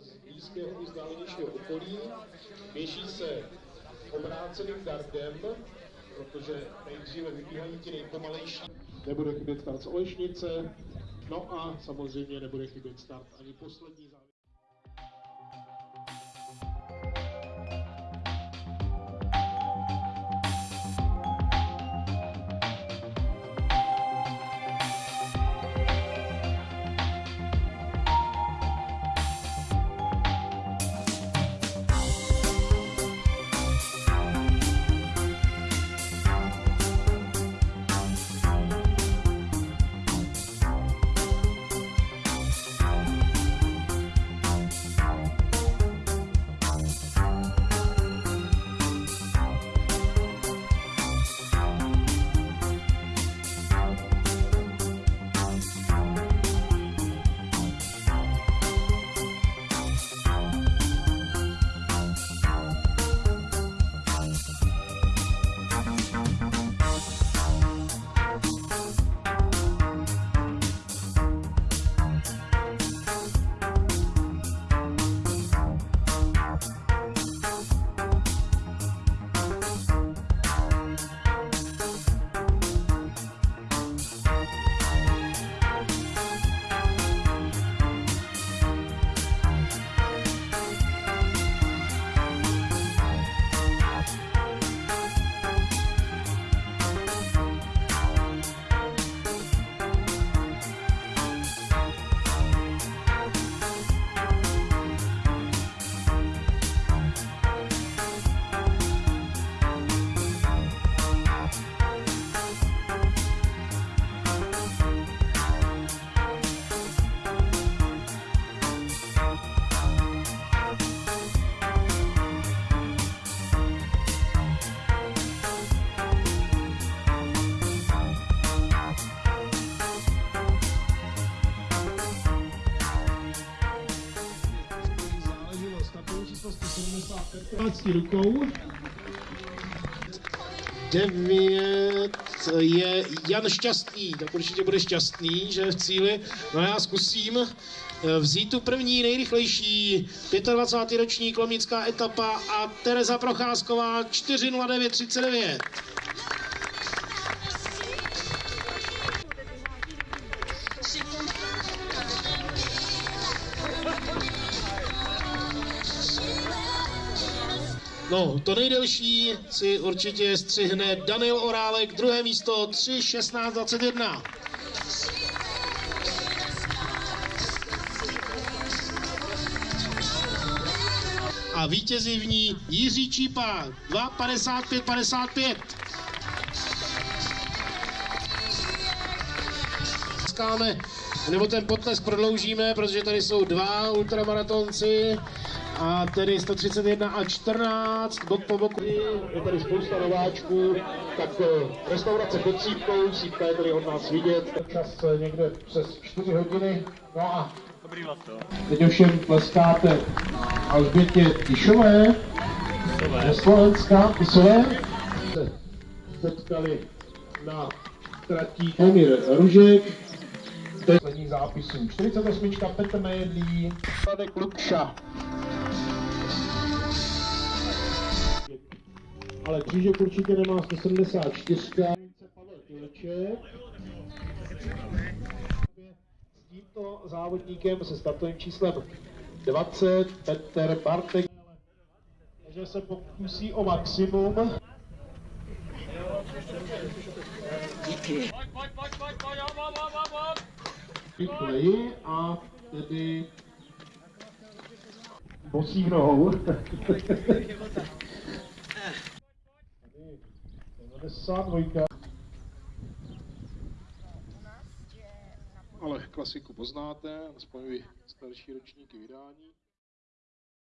z blízkého i vzdálenějšího okolí. Běží se obráceným gardem, protože nejdříve vybíhají ti nejpomalejší. Nebude chybět start z Olešnice, no a samozřejmě nebude chybět start ani poslední závěr. Rukou. 9 je Jan Šťastný, tak určitě bude šťastný, že je v cíli. No já zkusím eh, vzít tu první nejrychlejší 25. ročník Lomnická etapa a Tereza Procházková 4.09.39. No, to nejdelší si určitě střihne Daniel Orálek, druhé místo 3.16.21. A vítězí v ní Jiří Čípa 2.55.55. Skáme, nebo ten potlesk prodloužíme, protože tady jsou dva ultramaratonci a tedy 131 a 14, bok po boku. Je tady spousta nováčků, tak eh, restaurace pod sípkou, sípka je tady od nás vidět. Čas eh, někde přes 4 hodiny, no a teď ovšem tleskáte Alžbětě Tišové, ze Slovenska, Tisové. Se Potkali na tratí Emir Ružek, posledních zápisů. 48. Petr Mejedlí, Radek Lukša. Ale křížek určitě nemá 174. Pavel Tileček. S tímto závodníkem se startovým číslem 20 Petr Bartek. Takže se pokusí o maximum. Rychleji a tedy bosí nohou. Tady 92. Ale klasiku poznáte, aspoň vy starší ročníky vydání.